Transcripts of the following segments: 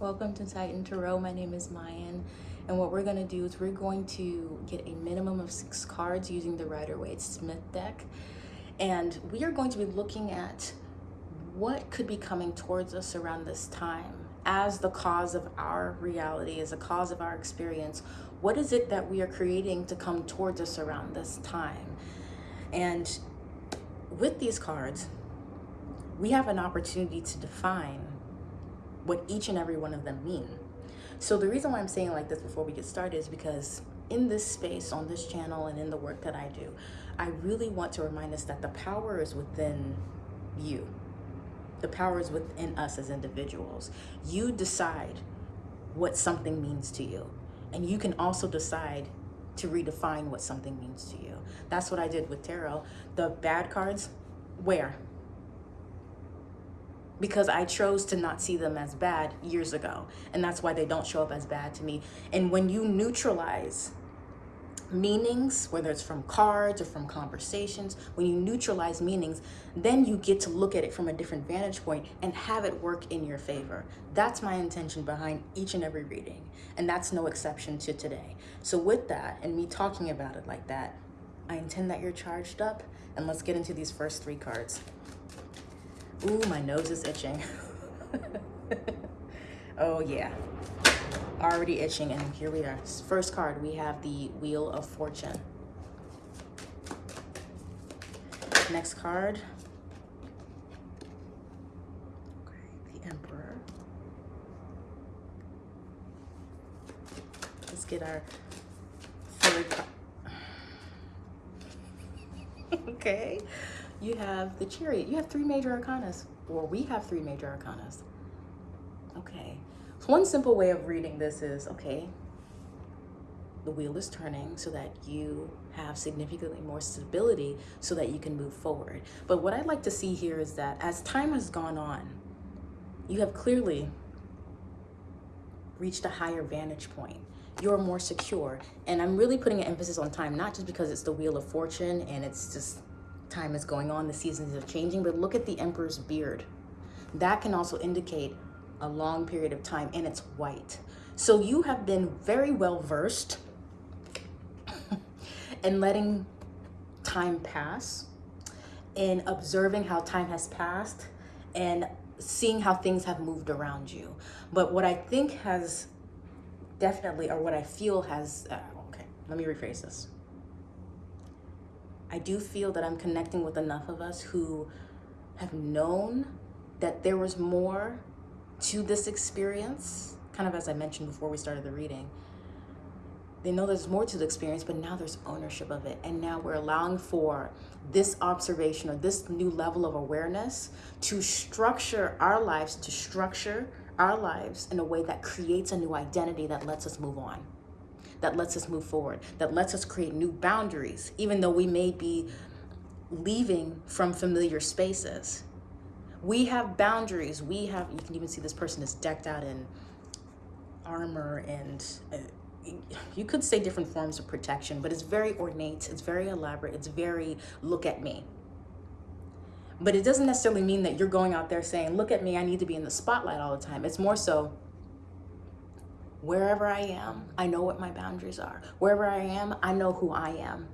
Welcome to Titan Tarot. My name is Mayan. And what we're going to do is we're going to get a minimum of six cards using the Rider-Waite Smith deck. And we are going to be looking at what could be coming towards us around this time as the cause of our reality, as a cause of our experience. What is it that we are creating to come towards us around this time? And with these cards, we have an opportunity to define what each and every one of them mean. So the reason why I'm saying like this before we get started is because in this space, on this channel, and in the work that I do, I really want to remind us that the power is within you. The power is within us as individuals. You decide what something means to you. And you can also decide to redefine what something means to you. That's what I did with tarot. The bad cards, where? Because I chose to not see them as bad years ago. And that's why they don't show up as bad to me. And when you neutralize meanings, whether it's from cards or from conversations, when you neutralize meanings, then you get to look at it from a different vantage point and have it work in your favor. That's my intention behind each and every reading. And that's no exception to today. So with that, and me talking about it like that, I intend that you're charged up. And let's get into these first three cards. Ooh, my nose is itching. oh yeah, already itching and here we are. First card, we have the Wheel of Fortune. Next card. Okay, the Emperor. Let's get our third card. okay you have the chariot. You have three major arcanas, or we have three major arcanas. Okay. So one simple way of reading this is, okay, the wheel is turning so that you have significantly more stability so that you can move forward. But what I'd like to see here is that as time has gone on, you have clearly reached a higher vantage point. You're more secure. And I'm really putting an emphasis on time, not just because it's the wheel of fortune and it's just time is going on, the seasons are changing, but look at the emperor's beard. That can also indicate a long period of time and it's white. So you have been very well versed in letting time pass and observing how time has passed and seeing how things have moved around you. But what I think has definitely, or what I feel has, uh, okay, let me rephrase this. I do feel that I'm connecting with enough of us who have known that there was more to this experience, kind of as I mentioned before we started the reading. They know there's more to the experience, but now there's ownership of it. And now we're allowing for this observation or this new level of awareness to structure our lives, to structure our lives in a way that creates a new identity that lets us move on that lets us move forward, that lets us create new boundaries, even though we may be leaving from familiar spaces. We have boundaries. We have, you can even see this person is decked out in armor and uh, you could say different forms of protection, but it's very ornate, it's very elaborate, it's very look at me. But it doesn't necessarily mean that you're going out there saying, look at me, I need to be in the spotlight all the time. It's more so, Wherever I am, I know what my boundaries are. Wherever I am, I know who I am.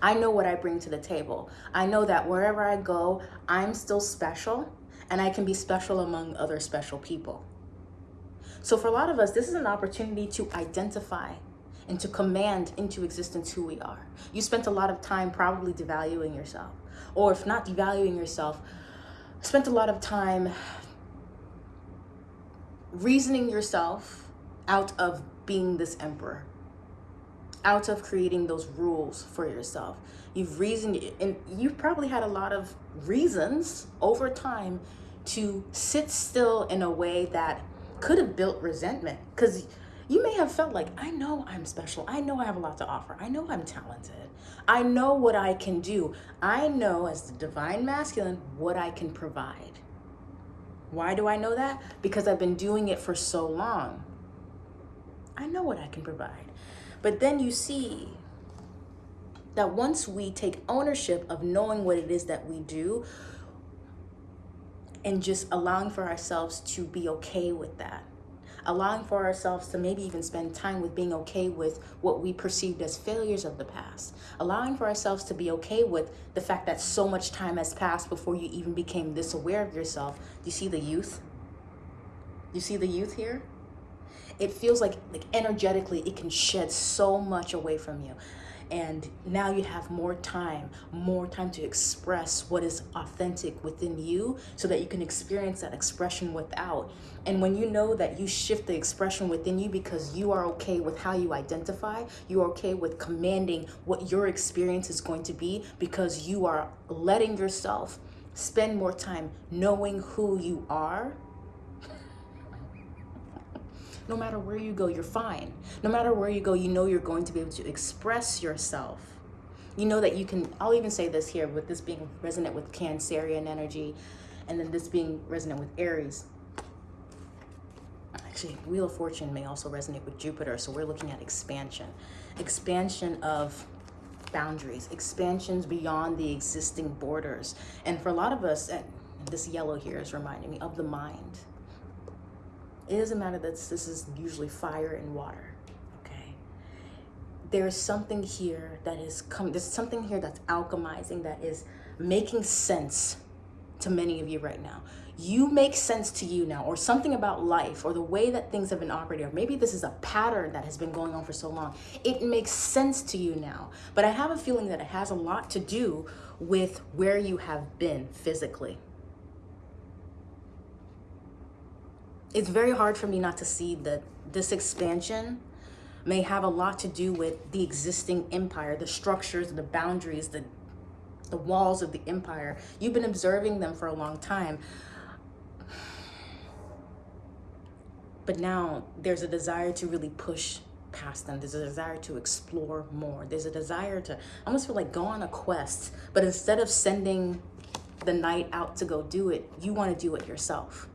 I know what I bring to the table. I know that wherever I go, I'm still special and I can be special among other special people. So for a lot of us, this is an opportunity to identify and to command into existence who we are. You spent a lot of time probably devaluing yourself, or if not devaluing yourself, spent a lot of time reasoning yourself out of being this emperor, out of creating those rules for yourself. You've reasoned, and you've probably had a lot of reasons over time to sit still in a way that could have built resentment because you may have felt like, I know I'm special. I know I have a lot to offer. I know I'm talented. I know what I can do. I know as the divine masculine what I can provide. Why do I know that? Because I've been doing it for so long. I know what I can provide. But then you see that once we take ownership of knowing what it is that we do and just allowing for ourselves to be okay with that. allowing for ourselves to maybe even spend time with being okay with what we perceived as failures of the past, allowing for ourselves to be okay with the fact that so much time has passed before you even became this aware of yourself. Do you see the youth? You see the youth here? It feels like, like energetically, it can shed so much away from you. And now you have more time more time to express what is authentic within you so that you can experience that expression without. And when you know that you shift the expression within you because you are okay with how you identify you are okay with commanding what your experience is going to be because you are letting yourself spend more time knowing who you are no matter where you go, you're fine. No matter where you go, you know you're going to be able to express yourself. You know that you can, I'll even say this here with this being resonant with Cancerian energy and then this being resonant with Aries. Actually, Wheel of Fortune may also resonate with Jupiter. So we're looking at expansion. Expansion of boundaries, expansions beyond the existing borders. And for a lot of us, and this yellow here is reminding me of the mind it doesn't matter that this is usually fire and water, okay? There's something here that is coming, there's something here that's alchemizing, that is making sense to many of you right now. You make sense to you now, or something about life, or the way that things have been operating, or maybe this is a pattern that has been going on for so long. It makes sense to you now. But I have a feeling that it has a lot to do with where you have been physically. It's very hard for me not to see that this expansion may have a lot to do with the existing empire, the structures, the boundaries, the the walls of the empire. You've been observing them for a long time. But now there's a desire to really push past them. There's a desire to explore more. There's a desire to almost feel like go on a quest. But instead of sending the knight out to go do it, you want to do it yourself.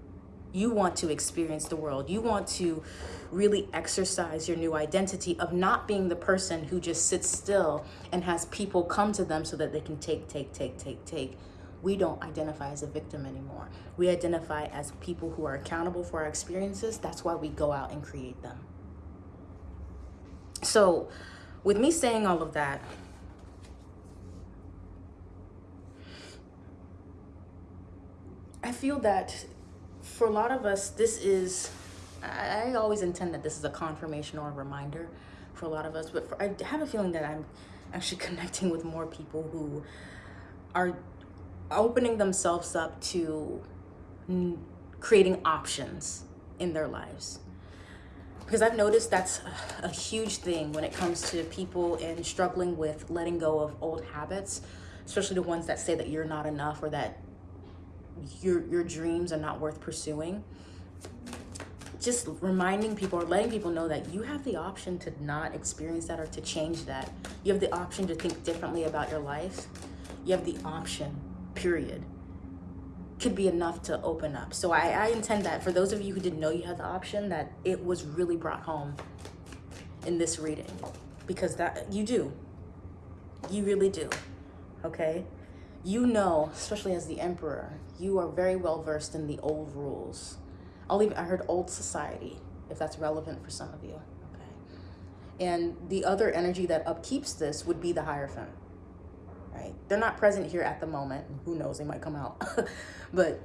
You want to experience the world. You want to really exercise your new identity of not being the person who just sits still and has people come to them so that they can take, take, take, take, take. We don't identify as a victim anymore. We identify as people who are accountable for our experiences. That's why we go out and create them. So with me saying all of that, I feel that for a lot of us, this is, I, always intend that this is a confirmation or a reminder for a lot of us, but for, I have a feeling that I'm actually connecting with more people who are opening themselves up to creating options in their lives. Because I've noticed that's a huge thing when it comes to people and struggling with letting go of old habits, especially the ones that say that you're not enough or that your your dreams are not worth pursuing just reminding people or letting people know that you have the option to not experience that or to change that. You have the option to think differently about your life. You have the option period could be enough to open up. So I, I intend that for those of you who didn't know you had the option that it was really brought home in this reading because that you do. You really do okay you know, especially as the emperor, you are very well versed in the old rules. I'll even, I heard old society, if that's relevant for some of you. Okay. And the other energy that upkeeps this would be the Hierophant, right? They're not present here at the moment. Who knows, they might come out. but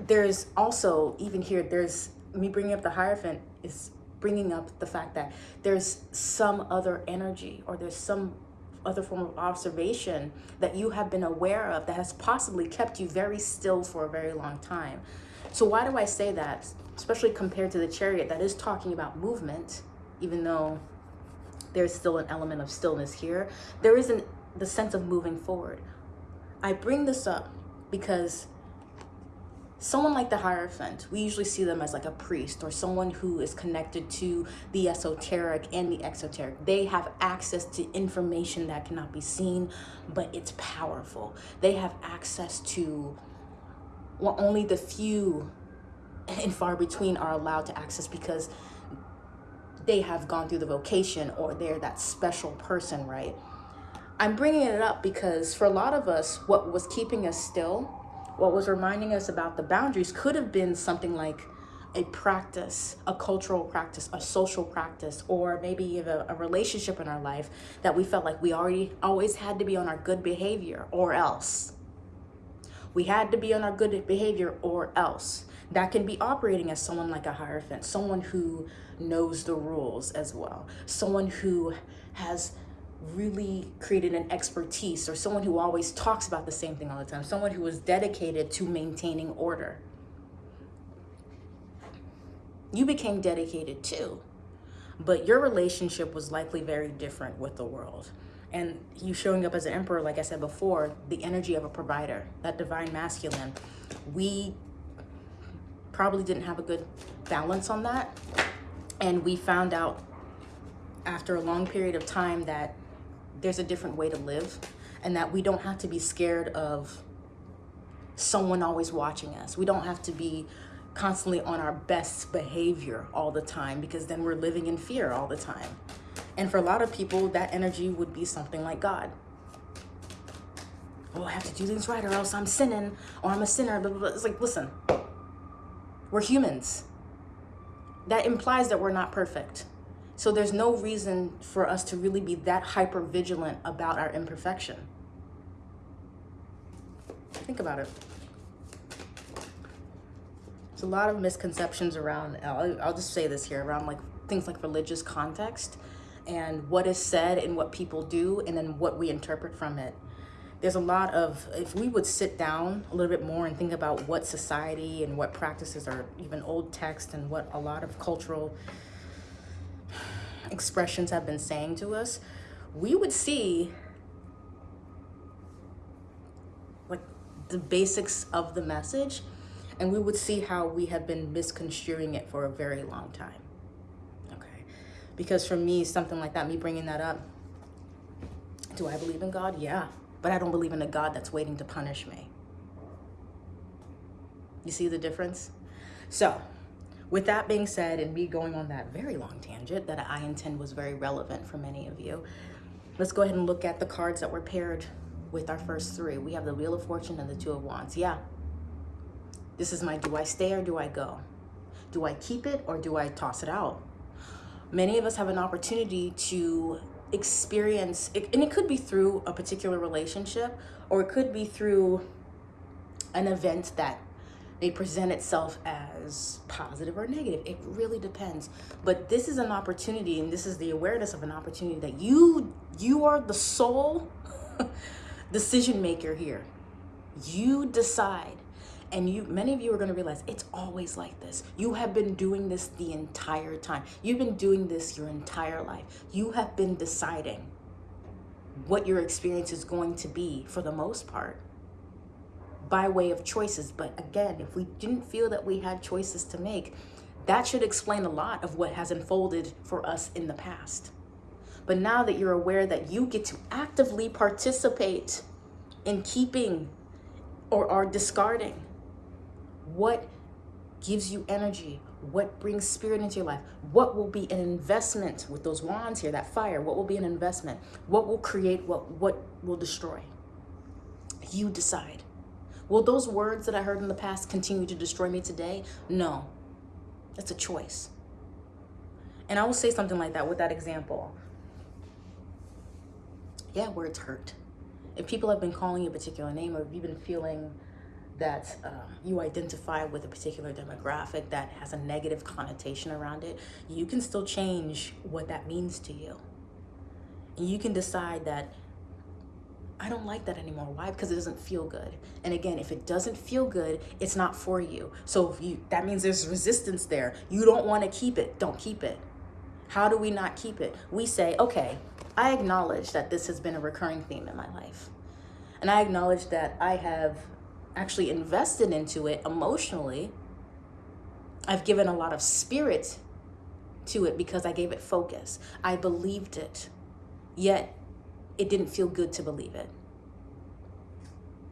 there's also, even here, there's, me bringing up the Hierophant is bringing up the fact that there's some other energy or there's some other form of observation that you have been aware of that has possibly kept you very still for a very long time. So why do I say that? Especially compared to the chariot that is talking about movement, even though there's still an element of stillness here, there isn't the sense of moving forward. I bring this up because someone like the Hierophant, we usually see them as like a priest or someone who is connected to the esoteric and the exoteric. They have access to information that cannot be seen, but it's powerful. They have access to what only the few and far between are allowed to access because they have gone through the vocation or they're that special person, right? I'm bringing it up because for a lot of us, what was keeping us still what was reminding us about the boundaries could have been something like a practice, a cultural practice, a social practice, or maybe even a relationship in our life that we felt like we already always had to be on our good behavior or else. We had to be on our good behavior or else. That can be operating as someone like a Hierophant, someone who knows the rules as well, someone who has really created an expertise or someone who always talks about the same thing all the time, someone who is dedicated to maintaining order. You became dedicated too, but your relationship was likely very different with the world. And you showing up as an emperor, like I said before, the energy of a provider, that divine masculine, we probably didn't have a good balance on that. And we found out after a long period of time that there's a different way to live and that we don't have to be scared of someone always watching us. We don't have to be constantly on our best behavior all the time because then we're living in fear all the time. And for a lot of people, that energy would be something like God. Oh, I have to do things right or else I'm sinning or I'm a sinner. Blah, blah, blah. It's like, listen, we're humans. That implies that we're not perfect. So there's no reason for us to really be that hyper vigilant about our imperfection. Think about it. There's a lot of misconceptions around, I'll, I'll just say this here, around like things like religious context and what is said and what people do and then what we interpret from it. There's a lot of, if we would sit down a little bit more and think about what society and what practices are even old text and what a lot of cultural expressions have been saying to us, we would see like the basics of the message and we would see how we have been misconstruing it for a very long time. Okay. Because for me, something like that, me bringing that up, do I believe in God? Yeah. But I don't believe in a God that's waiting to punish me. You see the difference? So with that being said, and me going on that very long tangent that I intend was very relevant for many of you, let's go ahead and look at the cards that were paired with our first three. We have the Wheel of Fortune and the Two of Wands. Yeah, this is my do I stay or do I go? Do I keep it or do I toss it out? Many of us have an opportunity to experience, and it could be through a particular relationship or it could be through an event that may present itself as positive or negative. It really depends. But this is an opportunity and this is the awareness of an opportunity that you you are the sole decision maker here. You decide. And you many of you are going to realize it's always like this. You have been doing this the entire time. You've been doing this your entire life. You have been deciding what your experience is going to be for the most part by way of choices. But again, if we didn't feel that we had choices to make, that should explain a lot of what has unfolded for us in the past. But now that you're aware that you get to actively participate in keeping or are discarding what gives you energy, what brings spirit into your life, what will be an investment with those wands here, that fire, what will be an investment, what will create, what, what will destroy. You decide. Will those words that I heard in the past continue to destroy me today? No. It's a choice. And I will say something like that with that example. Yeah, words hurt. If people have been calling you a particular name or if you've been feeling that um, you identify with a particular demographic that has a negative connotation around it, you can still change what that means to you. And you can decide that I don't like that anymore. Why? Because it doesn't feel good. And again, if it doesn't feel good, it's not for you. So if you that means there's resistance there. You don't want to keep it. Don't keep it. How do we not keep it? We say, okay, I acknowledge that this has been a recurring theme in my life. And I acknowledge that I have actually invested into it emotionally. I've given a lot of spirit to it because I gave it focus. I believed it. Yet it didn't feel good to believe it.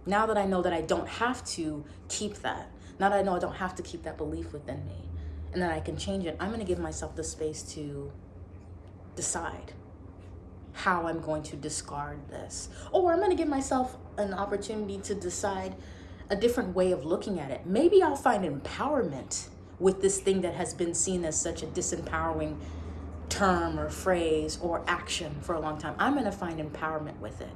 Now that I know that I don't have to keep that, now that I know I don't have to keep that belief within me and that I can change it, I'm going to give myself the space to decide how I'm going to discard this. Or I'm going to give myself an opportunity to decide a different way of looking at it. Maybe I'll find empowerment with this thing that has been seen as such a disempowering term or phrase or action for a long time. I'm going to find empowerment with it.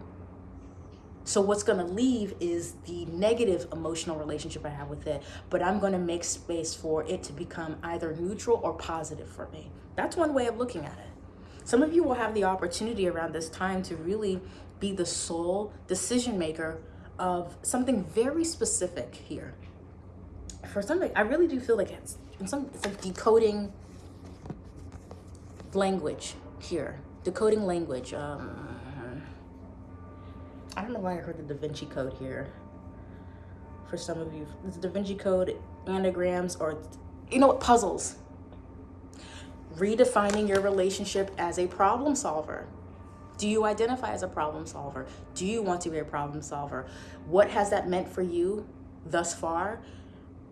So what's going to leave is the negative emotional relationship I have with it, but I'm going to make space for it to become either neutral or positive for me. That's one way of looking at it. Some of you will have the opportunity around this time to really be the sole decision maker of something very specific here. For something, I really do feel like it's, some, it's like decoding language here, decoding language. Um, I don't know why I heard the Da Vinci Code here. For some of you, the Da Vinci Code, anagrams, or you know what, puzzles. Redefining your relationship as a problem solver. Do you identify as a problem solver? Do you want to be a problem solver? What has that meant for you thus far?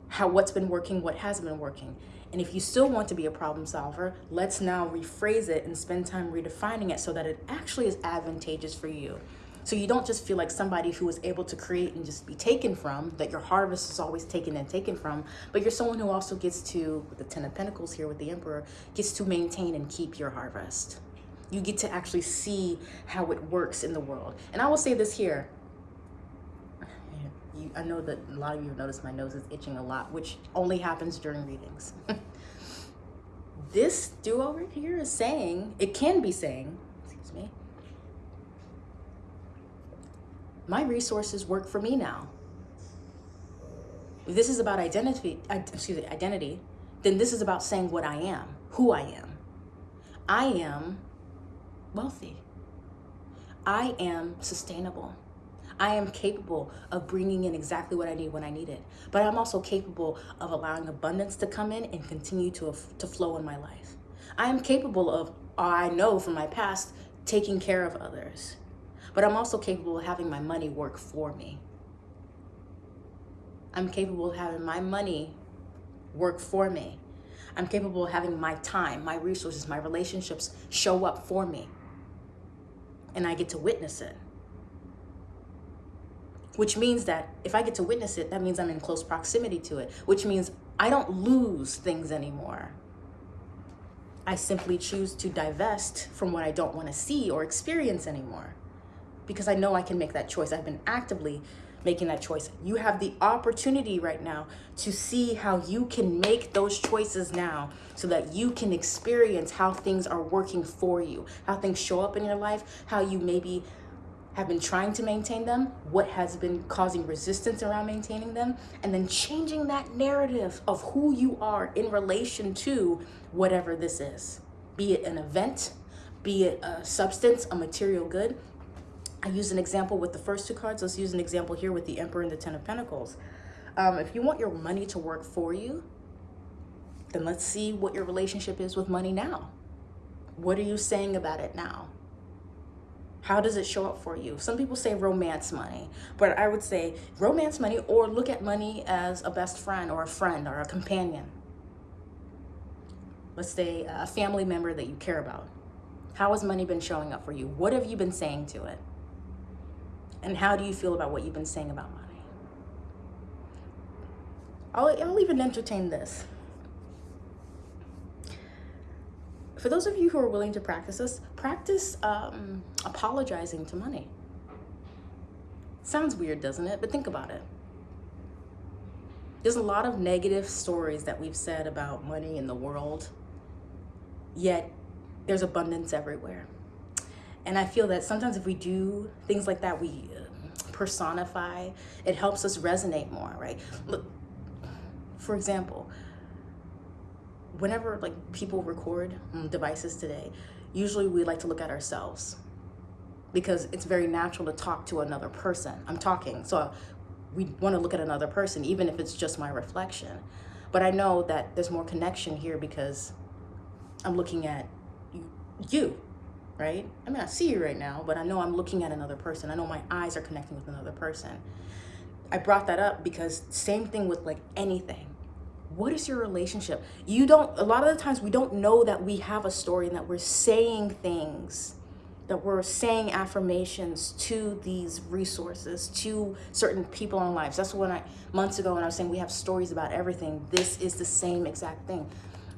How what's been working, what hasn't been working? And if you still want to be a problem solver, let's now rephrase it and spend time redefining it so that it actually is advantageous for you. So you don't just feel like somebody who is able to create and just be taken from, that your harvest is always taken and taken from, but you're someone who also gets to, with the Ten of Pentacles here with the Emperor, gets to maintain and keep your harvest. You get to actually see how it works in the world. And I will say this here. You, I know that a lot of you have noticed my nose is itching a lot, which only happens during readings. this duo right here is saying, it can be saying, excuse me, my resources work for me now. If this is about identity, excuse me, identity, then this is about saying what I am, who I am. I am wealthy. I am sustainable. I am capable of bringing in exactly what I need when I need it. But I'm also capable of allowing abundance to come in and continue to, to flow in my life. I am capable of, I know from my past, taking care of others but I'm also capable of having my money work for me. I'm capable of having my money work for me. I'm capable of having my time, my resources, my relationships show up for me. And I get to witness it. Which means that if I get to witness it, that means I'm in close proximity to it, which means I don't lose things anymore. I simply choose to divest from what I don't want to see or experience anymore because I know I can make that choice. I've been actively making that choice. You have the opportunity right now to see how you can make those choices now so that you can experience how things are working for you, how things show up in your life, how you maybe have been trying to maintain them, what has been causing resistance around maintaining them, and then changing that narrative of who you are in relation to whatever this is. Be it an event, be it a substance, a material good, I use an example with the first two cards. Let's use an example here with the Emperor and the Ten of Pentacles. Um, if you want your money to work for you, then let's see what your relationship is with money now. What are you saying about it now? How does it show up for you? Some people say romance money, but I would say romance money or look at money as a best friend or a friend or a companion. Let's say a family member that you care about. How has money been showing up for you? What have you been saying to it? And how do you feel about what you've been saying about money? I'll, I'll even entertain this. For those of you who are willing to practice this, practice um, apologizing to money. Sounds weird, doesn't it? But think about it. There's a lot of negative stories that we've said about money in the world, yet there's abundance everywhere. And I feel that sometimes if we do things like that, we uh, personify, it helps us resonate more, right? Look, for example, whenever like people record devices today, usually we like to look at ourselves because it's very natural to talk to another person. I'm talking, so we want to look at another person, even if it's just my reflection. But I know that there's more connection here because I'm looking at you, right? I mean, I see you right now, but I know I'm looking at another person. I know my eyes are connecting with another person. I brought that up because same thing with like anything. What is your relationship? You don't, a lot of the times we don't know that we have a story and that we're saying things that we're saying affirmations to these resources, to certain people in lives. That's when I, months ago, when I was saying we have stories about everything, this is the same exact thing.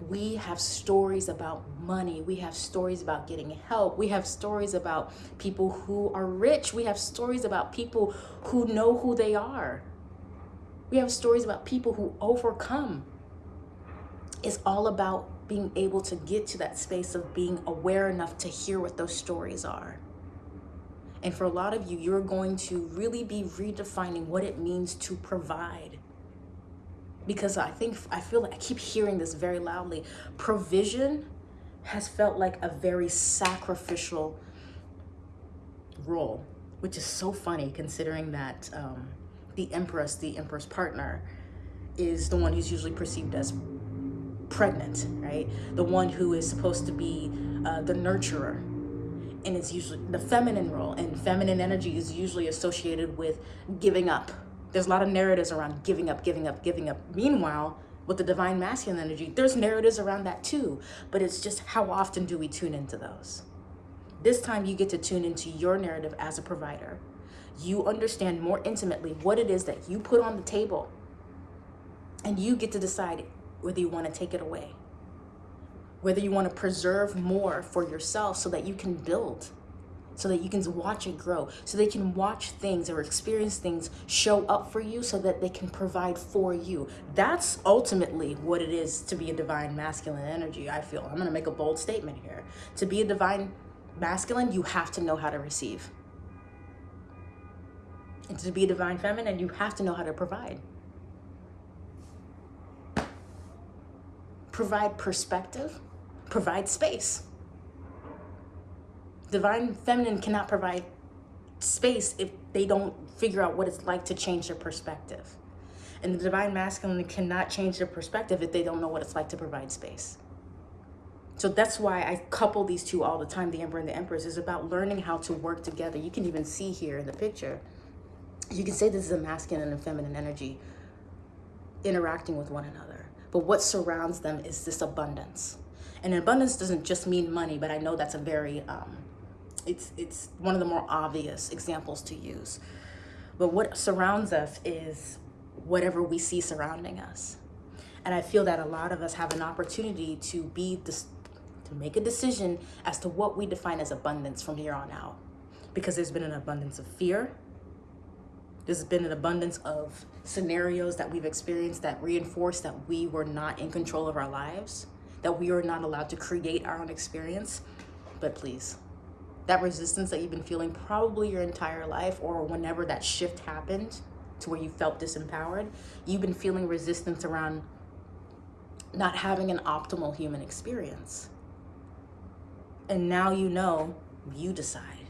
We have stories about money. We have stories about getting help. We have stories about people who are rich. We have stories about people who know who they are. We have stories about people who overcome. It's all about being able to get to that space of being aware enough to hear what those stories are. And for a lot of you, you're going to really be redefining what it means to provide. Because I think, I feel like I keep hearing this very loudly. Provision has felt like a very sacrificial role, which is so funny considering that um, the Empress, the empress partner, is the one who's usually perceived as pregnant, right? The one who is supposed to be uh, the nurturer. And it's usually the feminine role, and feminine energy is usually associated with giving up. There's a lot of narratives around giving up, giving up, giving up. Meanwhile, with the divine masculine energy, there's narratives around that too. But it's just how often do we tune into those? This time you get to tune into your narrative as a provider. You understand more intimately what it is that you put on the table. And you get to decide whether you want to take it away, whether you want to preserve more for yourself so that you can build, so that you can watch it grow, so they can watch things or experience things show up for you so that they can provide for you. That's ultimately what it is to be a divine masculine energy, I feel. I'm going to make a bold statement here. To be a divine masculine, you have to know how to receive. And to be divine feminine, you have to know how to provide. provide perspective, provide space. Divine feminine cannot provide space if they don't figure out what it's like to change their perspective. And the divine masculine cannot change their perspective if they don't know what it's like to provide space. So that's why I couple these two all the time. The Emperor and the Empress is about learning how to work together. You can even see here in the picture. You can say this is a masculine and feminine energy interacting with one another but what surrounds them is this abundance. And abundance doesn't just mean money, but I know that's a very, um, it's, it's one of the more obvious examples to use. But what surrounds us is whatever we see surrounding us. And I feel that a lot of us have an opportunity to be this, to make a decision as to what we define as abundance from here on out. Because there's been an abundance of fear, there's been an abundance of scenarios that we've experienced that reinforce that we were not in control of our lives, that we are not allowed to create our own experience. But please, that resistance that you've been feeling probably your entire life or whenever that shift happened to where you felt disempowered, you've been feeling resistance around not having an optimal human experience. And now you know, you decide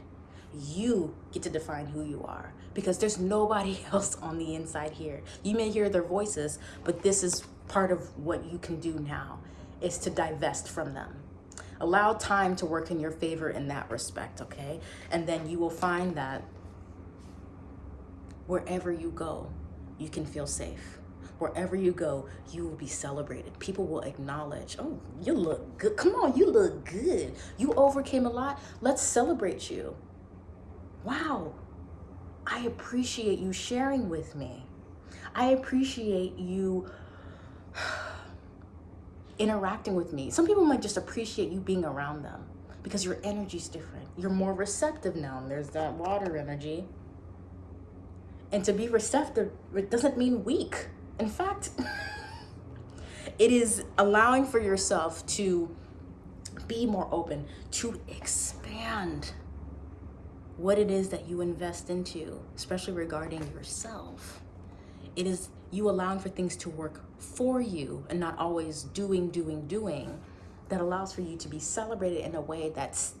you get to define who you are because there's nobody else on the inside here. You may hear their voices, but this is part of what you can do now is to divest from them. Allow time to work in your favor in that respect, okay? And then you will find that wherever you go, you can feel safe. Wherever you go, you will be celebrated. People will acknowledge, oh, you look good. Come on, you look good. You overcame a lot. Let's celebrate you wow, I appreciate you sharing with me. I appreciate you interacting with me. Some people might just appreciate you being around them because your energy's different. You're more receptive now. There's that water energy. And to be receptive, it doesn't mean weak. In fact, it is allowing for yourself to be more open, to expand what it is that you invest into, especially regarding yourself. It is you allowing for things to work for you and not always doing, doing, doing that allows for you to be celebrated in a way that's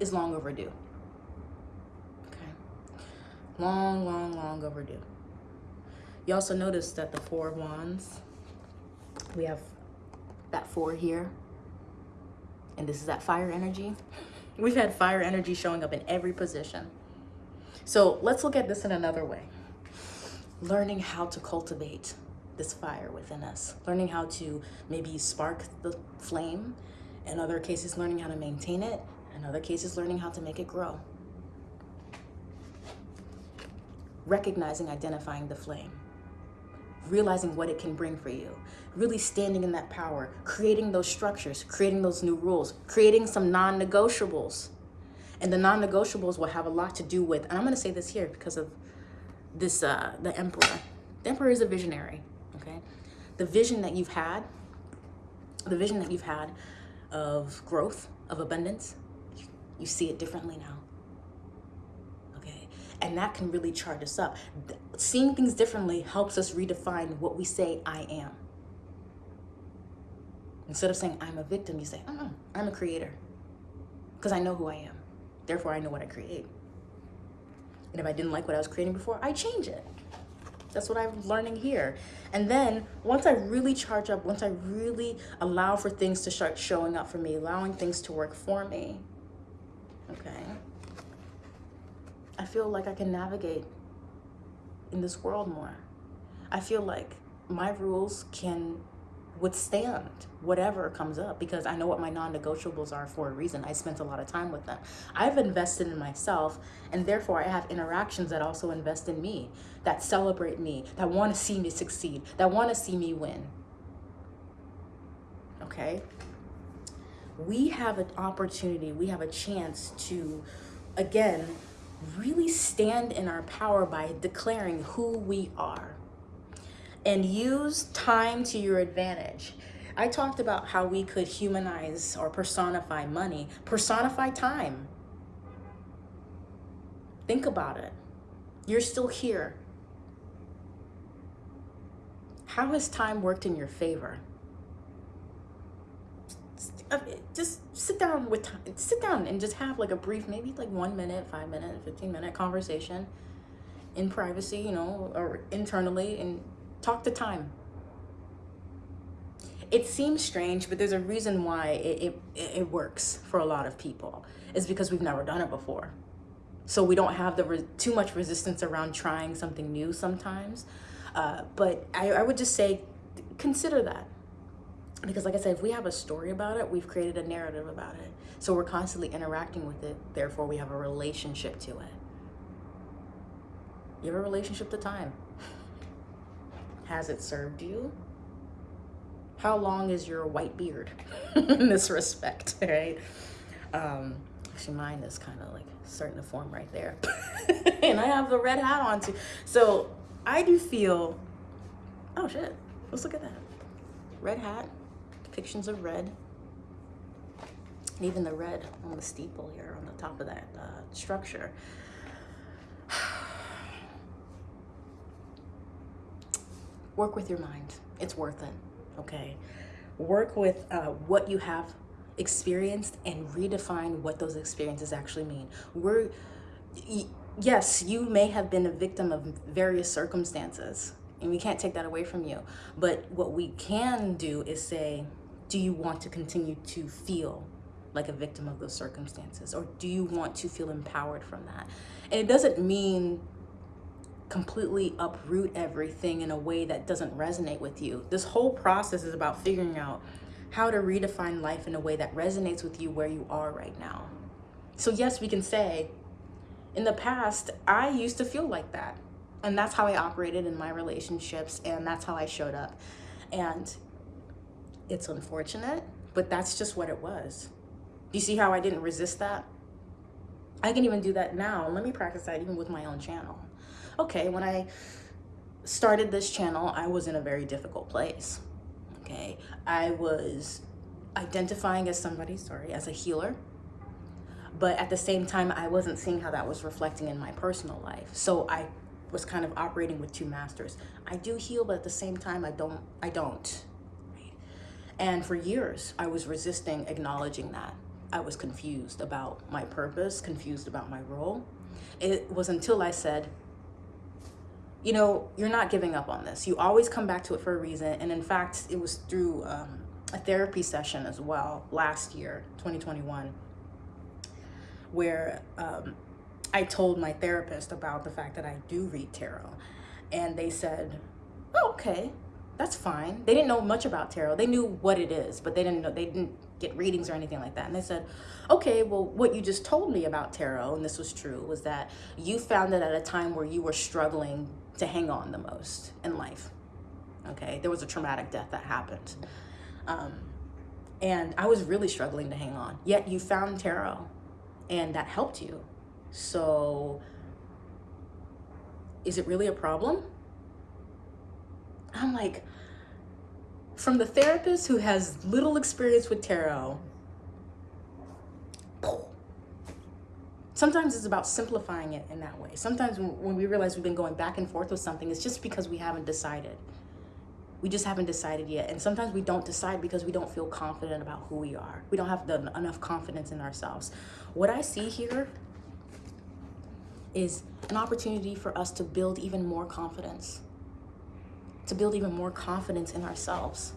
is long overdue. Okay. Long, long, long overdue. You also notice that the four wands, we have that four here and this is that fire energy. We've had fire energy showing up in every position. So let's look at this in another way. Learning how to cultivate this fire within us, learning how to maybe spark the flame, in other cases, learning how to maintain it, in other cases, learning how to make it grow. Recognizing, identifying the flame, realizing what it can bring for you, really standing in that power, creating those structures, creating those new rules, creating some non negotiables. And the non negotiables will have a lot to do with, and I'm going to say this here because of this, uh, the emperor. The emperor is a visionary, okay? The vision that you've had, the vision that you've had of growth, of abundance, you see it differently now. And that can really charge us up. Seeing things differently helps us redefine what we say I am. Instead of saying I'm a victim, you say, I'm a creator. Because I know who I am. Therefore, I know what I create. And if I didn't like what I was creating before, I change it. That's what I'm learning here. And then once I really charge up, once I really allow for things to start showing up for me, allowing things to work for me, okay, feel like I can navigate in this world more. I feel like my rules can withstand whatever comes up because I know what my non-negotiables are for a reason. I spent a lot of time with them. I've invested in myself and therefore I have interactions that also invest in me, that celebrate me, that want to see me succeed, that want to see me win. Okay? We have an opportunity, we have a chance to, again, really stand in our power by declaring who we are and use time to your advantage. I talked about how we could humanize or personify money, personify time. Think about it. You're still here. How has time worked in your favor? Just sit down with time, sit down and just have like a brief, maybe like one minute, five minute, 15 minute conversation in privacy, you know, or internally and Talk to time. It seems strange, but there's a reason why it, it, it works for a lot of people. It's because we've never done it before. So we don't have the too much resistance around trying something new sometimes. Uh, but I, I would just say, consider that because like I said, if we have a story about it, we've created a narrative about it. So we're constantly interacting with it. Therefore, we have a relationship to it. You have a relationship to time. Has it served you? How long is your white beard in this respect, right? Um, actually, mine is kind of like starting to form right there. and I have the red hat on too. So I do feel, oh shit, let's look at that. Red hat, depictions of red. And even the red on the steeple here on the top of that uh, structure. work with your mind. It's worth it, okay? Work with uh, what you have experienced and redefine what those experiences actually mean. We're, yes, you may have been a victim of various circumstances and we can't take that away from you. But what we can do is say, do you want to continue to feel like a victim of those circumstances? Or do you want to feel empowered from that? And it doesn't mean completely uproot everything in a way that doesn't resonate with you. This whole process is about figuring out how to redefine life in a way that resonates with you where you are right now. So yes, we can say, in the past, I used to feel like that. And that's how I operated in my relationships and that's how I showed up. And it's unfortunate, but that's just what it was. You see how I didn't resist that? I can even do that now. Let me practice that even with my own channel okay, when I started this channel, I was in a very difficult place. Okay, I was identifying as somebody, sorry, as a healer. But at the same time, I wasn't seeing how that was reflecting in my personal life. So I was kind of operating with two masters. I do heal, but at the same time, I don't, I don't. And for years, I was resisting acknowledging that. I was confused about my purpose, confused about my role. It was until I said, you know, you're not giving up on this. You always come back to it for a reason. And in fact, it was through um, a therapy session as well last year, 2021, where um, I told my therapist about the fact that I do read tarot. And they said, okay, That's fine. They didn't know much about tarot. They knew what it is, but they didn't know they didn't get readings or anything like that. And they said, "Okay, well, what you just told me about tarot, and this was true, was that you found it at a time where you were struggling to hang on the most in life. Okay, there was a traumatic death that happened, um, and I was really struggling to hang on. Yet you found tarot, and that helped you. So, is it really a problem?" I'm like, from the therapist who has little experience with tarot, sometimes it's about simplifying it in that way. Sometimes when we realize we've been going back and forth with something, it's just because we haven't decided. We just haven't decided yet. And sometimes we don't decide because we don't feel confident about who we are. We don't have the, enough confidence in ourselves. What I see here is an opportunity for us to build even more confidence to build even more confidence in ourselves,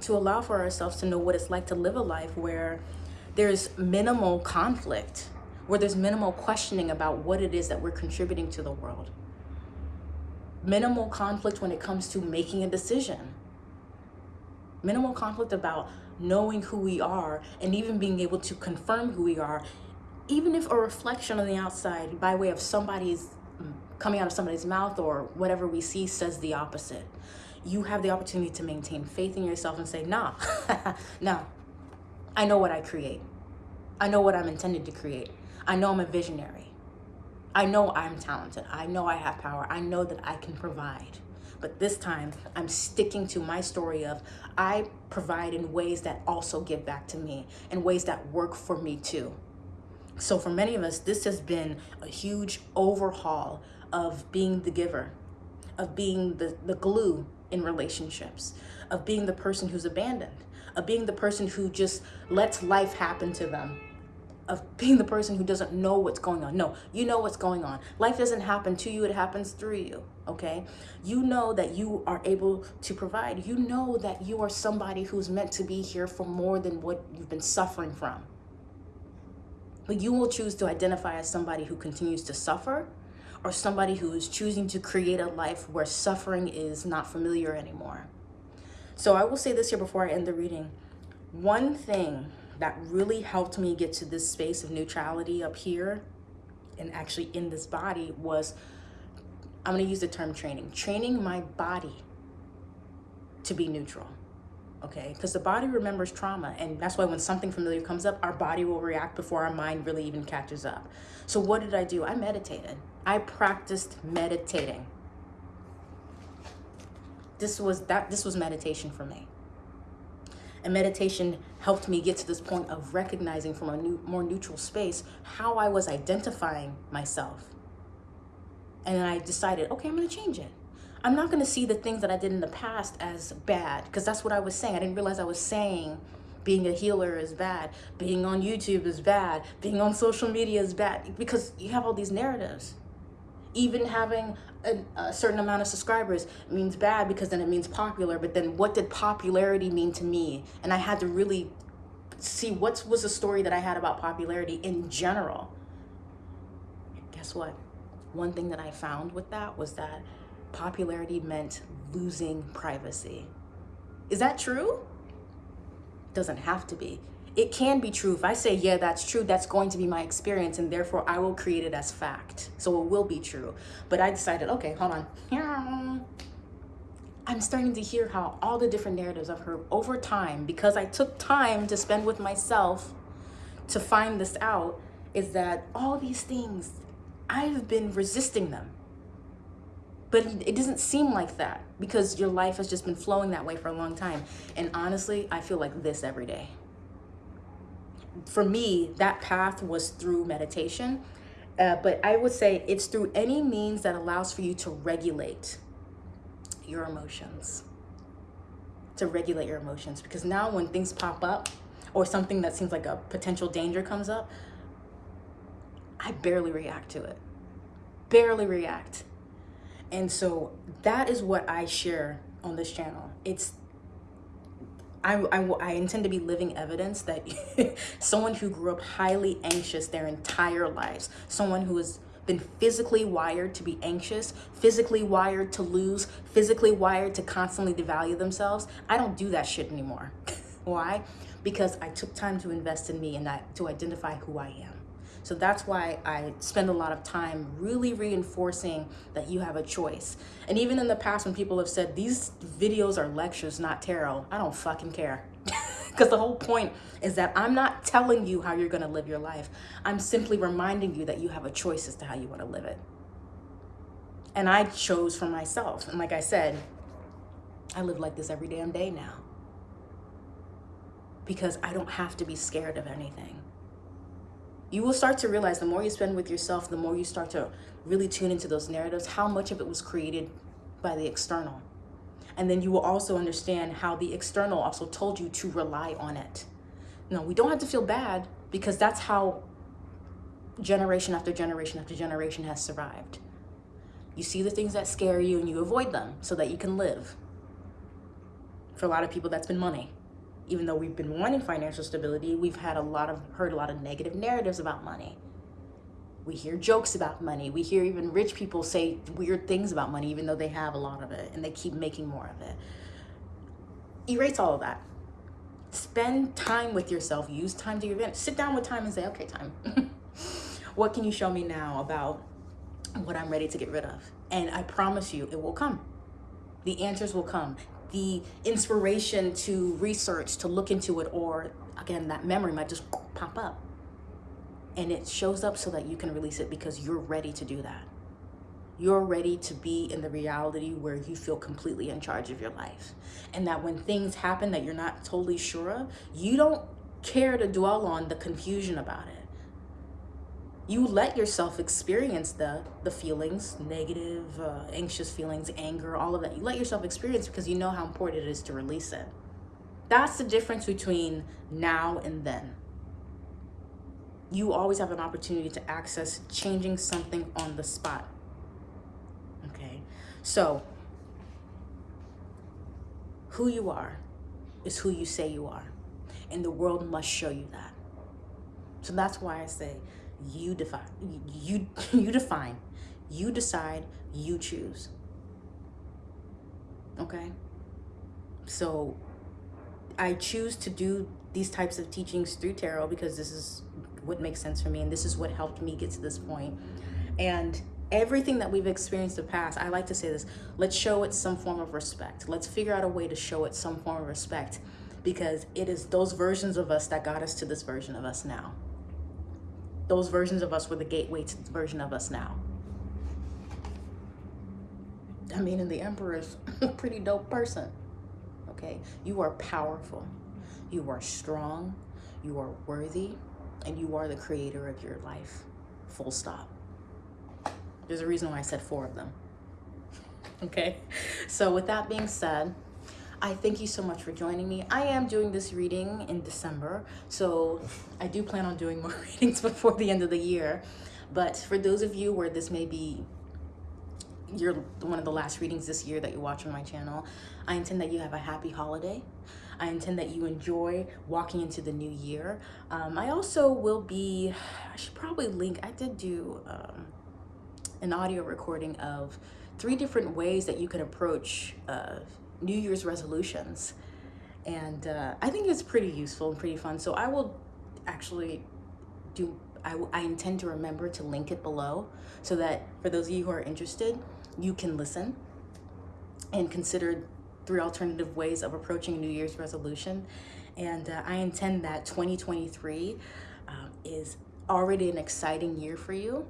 to allow for ourselves to know what it's like to live a life where there's minimal conflict, where there's minimal questioning about what it is that we're contributing to the world. Minimal conflict when it comes to making a decision. Minimal conflict about knowing who we are and even being able to confirm who we are, even if a reflection on the outside by way of somebody's coming out of somebody's mouth or whatever we see says the opposite. You have the opportunity to maintain faith in yourself and say, nah, nah, I know what I create. I know what I'm intended to create. I know I'm a visionary. I know I'm talented. I know I have power. I know that I can provide. But this time, I'm sticking to my story of I provide in ways that also give back to me, in ways that work for me too. So for many of us, this has been a huge overhaul of being the giver, of being the, the glue in relationships, of being the person who's abandoned, of being the person who just lets life happen to them, of being the person who doesn't know what's going on. No, you know what's going on. Life doesn't happen to you, it happens through you, okay? You know that you are able to provide. You know that you are somebody who's meant to be here for more than what you've been suffering from. But you will choose to identify as somebody who continues to suffer or somebody who is choosing to create a life where suffering is not familiar anymore. So I will say this here before I end the reading. One thing that really helped me get to this space of neutrality up here and actually in this body was, I'm going to use the term training, training my body to be neutral okay because the body remembers trauma and that's why when something familiar comes up our body will react before our mind really even catches up so what did i do i meditated i practiced meditating this was that this was meditation for me and meditation helped me get to this point of recognizing from a new, more neutral space how i was identifying myself and i decided okay i'm going to change it I'm not going to see the things that I did in the past as bad because that's what I was saying. I didn't realize I was saying being a healer is bad, being on YouTube is bad, being on social media is bad because you have all these narratives. Even having a, a, certain amount of subscribers means bad because then it means popular. But then what did popularity mean to me? And I had to really see what was the story that I had about popularity in general. Guess what? One thing that I found with that was that popularity meant losing privacy. Is that true? Doesn't have to be. It can be true. If I say, yeah, that's true, that's going to be my experience, and therefore I will create it as fact. So it will be true. But I decided, okay, hold on. I'm starting to hear how all the different narratives I've heard over time, because I took time to spend with myself to find this out, is that all these things, I've been resisting them. But it doesn't seem like that because your life has just been flowing that way for a long time. And honestly, I feel like this every day. For me, that path was through meditation. Uh, but I would say it's through any means that allows for you to regulate your emotions. To regulate your emotions. Because now when things pop up or something that seems like a potential danger comes up, I barely react to it. Barely react and so that is what I share on this channel. It's I, I, I intend to be living evidence that someone who grew up highly anxious their entire lives, someone who has been physically wired to be anxious, physically wired to lose, physically wired to constantly devalue themselves. I don't do that shit anymore. Why? Because I took time to invest in me and I, to identify who I am. So that's why I spend a lot of time really reinforcing that you have a choice. And even in the past when people have said these videos are lectures, not tarot, I don't fucking care. Because the whole point is that I'm not telling you how you're going to live your life. I'm simply reminding you that you have a choice as to how you want to live it. And I chose for myself. And like I said, I live like this every damn day now. Because I don't have to be scared of anything you will start to realize the more you spend with yourself, the more you start to really tune into those narratives, how much of it was created by the external. And then you will also understand how the external also told you to rely on it. No, we don't have to feel bad because that's how generation after generation after generation has survived. You see the things that scare you and you avoid them so that you can live. For a lot of people, that's been money even though we've been wanting financial stability, we've had a lot of heard a lot of negative narratives about money. We hear jokes about money. We hear even rich people say weird things about money, even though they have a lot of it and they keep making more of it. Erase all of that. Spend time with yourself. Use time to your advantage. Sit down with time and say, okay, time. what can you show me now about what I'm ready to get rid of? And I promise you, it will come. The answers will come the inspiration to research, to look into it, or again, that memory might just pop up. And it shows up so that you can release it because you're ready to do that. You're ready to be in the reality where you feel completely in charge of your life. And that when things happen that you're not totally sure of, you don't care to dwell on the confusion about it you let yourself experience the the feelings negative uh, anxious feelings anger all of that. You let yourself experience because you know how important it is to release it. That's the difference between now and then. You always have an opportunity to access changing something on the spot. Okay? So who you are is who you say you are. And the world must show you that. So that's why i say you define you you define you decide you choose. Okay? So i choose to do these types of teachings through tarot because this is what makes sense for me and this is what helped me get to this point. And everything that we've experienced in the past i like to say this let's show it some form of respect. Let's figure out a way to show it some form of respect because it is those versions of us that got us to this version of us now those versions of us were the gateway to the version of us now. I mean, and the emperor is a pretty dope person. Okay, you are powerful, you are strong, you are worthy, and you are the creator of your life. Full stop. There's a reason why I said four of them. okay, so with that being said, I thank you so much for joining me. I am doing this reading in December, so I do plan on doing more readings before the end of the year. But for those of you where this may be you're one of the last readings this year that you watch on my channel, I intend that you have a happy holiday. I intend that you enjoy walking into the new year. Um, I also will be, I should probably link, I did do um, an audio recording of three different ways that you can approach uh, New Year's resolutions. And uh, I think it's pretty useful and pretty fun. So I will actually do, I, I intend to remember to link it below so that for those of you who are interested, you can listen and consider three alternative ways of approaching New Year's resolution. And uh, I intend that 2023 um, is already an exciting year for you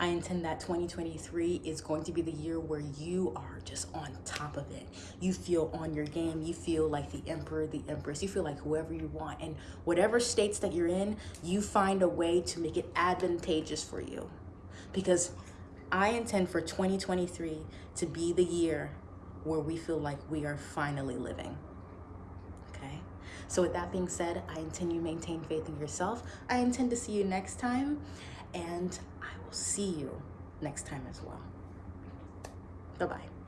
I intend that 2023 is going to be the year where you are just on top of it. You feel on your game. You feel like the emperor, the empress. You feel like whoever you want. And whatever states that you're in, you find a way to make it advantageous for you. Because I intend for 2023 to be the year where we feel like we are finally living. Okay? So with that being said, I intend you maintain faith in yourself. I intend to see you next time. And will see you next time as well. Bye-bye.